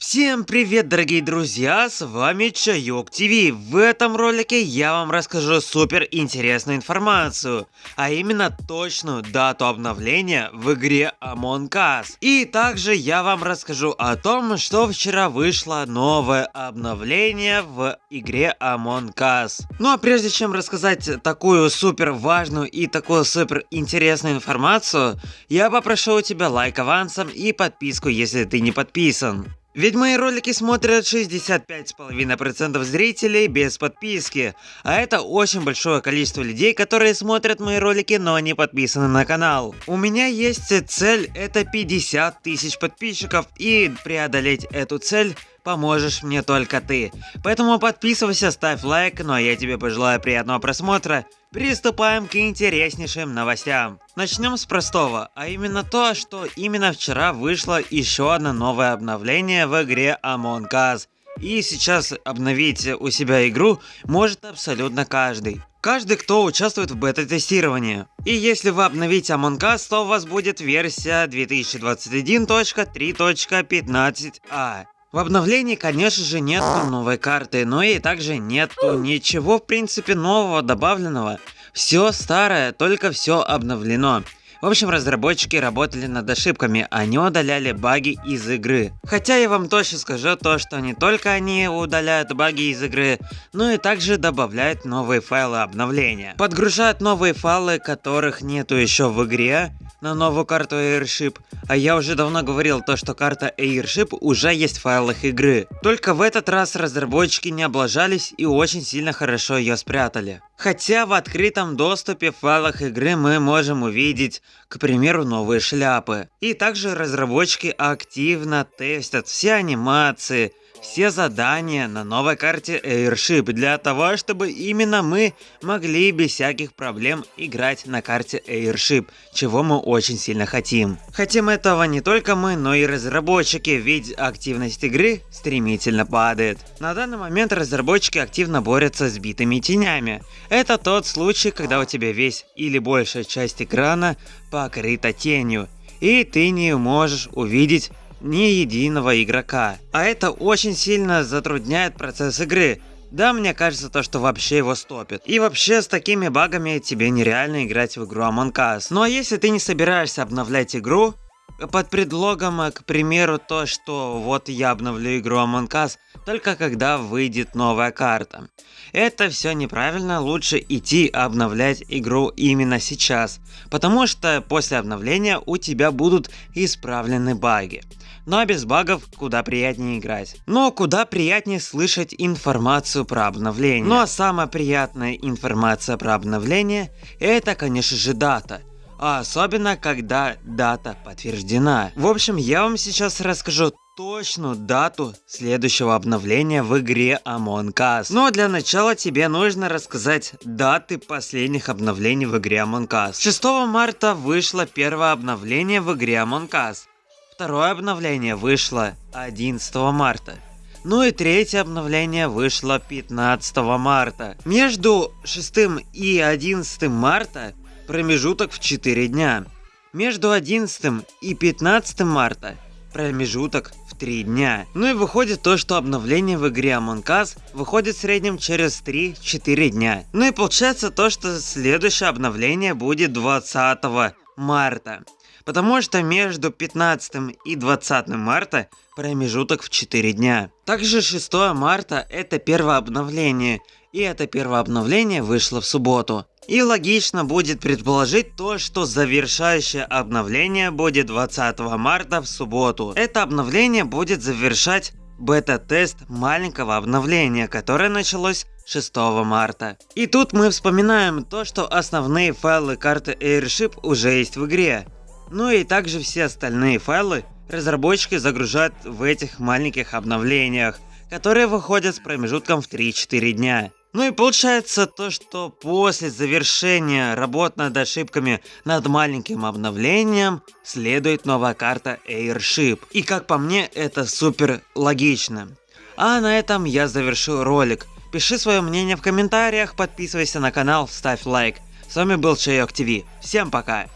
Всем привет, дорогие друзья, с вами Чайок ТВ. В этом ролике я вам расскажу супер интересную информацию, а именно точную дату обновления в игре Among Us. И также я вам расскажу о том, что вчера вышло новое обновление в игре Among Us. Ну а прежде чем рассказать такую супер важную и такую супер интересную информацию, я попрошу у тебя лайк авансом и подписку, если ты не подписан. Ведь мои ролики смотрят 65,5% зрителей без подписки, а это очень большое количество людей, которые смотрят мои ролики, но не подписаны на канал. У меня есть цель, это 50 тысяч подписчиков, и преодолеть эту цель поможешь мне только ты. Поэтому подписывайся, ставь лайк, ну а я тебе пожелаю приятного просмотра. Приступаем к интереснейшим новостям. Начнем с простого, а именно то, что именно вчера вышло еще одно новое обновление в игре Among Us. И сейчас обновить у себя игру может абсолютно каждый. Каждый, кто участвует в бета-тестировании. И если вы обновите Among Us, то у вас будет версия 2021.3.15a. В обновлении, конечно же, нет новой карты, но и также нету ничего, в принципе, нового добавленного. Все старое, только все обновлено. В общем, разработчики работали над ошибками, они удаляли баги из игры. Хотя я вам точно скажу то, что не только они удаляют баги из игры, но и также добавляют новые файлы обновления. Подгружают новые файлы, которых нету еще в игре, на новую карту Airship, а я уже давно говорил то, что карта Airship уже есть в файлах игры. Только в этот раз разработчики не облажались и очень сильно хорошо ее спрятали. Хотя в открытом доступе в файлах игры мы можем увидеть, к примеру, новые шляпы. И также разработчики активно тестят все анимации, все задания на новой карте Airship для того, чтобы именно мы могли без всяких проблем играть на карте Airship, чего мы очень сильно хотим. Хотим этого не только мы, но и разработчики, ведь активность игры стремительно падает. На данный момент разработчики активно борются с битыми тенями. Это тот случай, когда у тебя весь или большая часть экрана покрыта тенью, и ты не можешь увидеть ни единого игрока. А это очень сильно затрудняет процесс игры. Да, мне кажется то, что вообще его стопит. И вообще с такими багами тебе нереально играть в игру Among Us. Ну а если ты не собираешься обновлять игру, под предлогом, к примеру, то, что вот я обновлю игру Among Us только когда выйдет новая карта. Это все неправильно, лучше идти обновлять игру именно сейчас, потому что после обновления у тебя будут исправлены баги. А без багов куда приятнее играть. Но куда приятнее слышать информацию про обновление. Ну а самая приятная информация про обновление это конечно же дата а особенно когда дата подтверждена. В общем, я вам сейчас расскажу точную дату следующего обновления в игре Among Us. Но для начала тебе нужно рассказать даты последних обновлений в игре Among Us. 6 марта вышло первое обновление в игре Among Us. Второе обновление вышло 11 марта. Ну и третье обновление вышло 15 марта. Между 6 и 11 марта промежуток в 4 дня. Между 11 и 15 марта промежуток в 3 дня. Ну и выходит то, что обновление в игре Among Us выходит в среднем через 3-4 дня. Ну и получается то, что следующее обновление будет 20 марта. Потому что между 15 и 20 марта промежуток в 4 дня. Также 6 марта это первое обновление. И это первое обновление вышло в субботу. И логично будет предположить то, что завершающее обновление будет 20 марта в субботу. Это обновление будет завершать бета-тест маленького обновления, которое началось 6 марта. И тут мы вспоминаем то, что основные файлы карты Airship уже есть в игре. Ну и также все остальные файлы разработчики загружают в этих маленьких обновлениях, которые выходят с промежутком в 3-4 дня. Ну и получается то, что после завершения работ над ошибками над маленьким обновлением следует новая карта Airship. И как по мне это супер логично. А на этом я завершу ролик. Пиши свое мнение в комментариях, подписывайся на канал, ставь лайк. С вами был Чайок ТВ. Всем пока!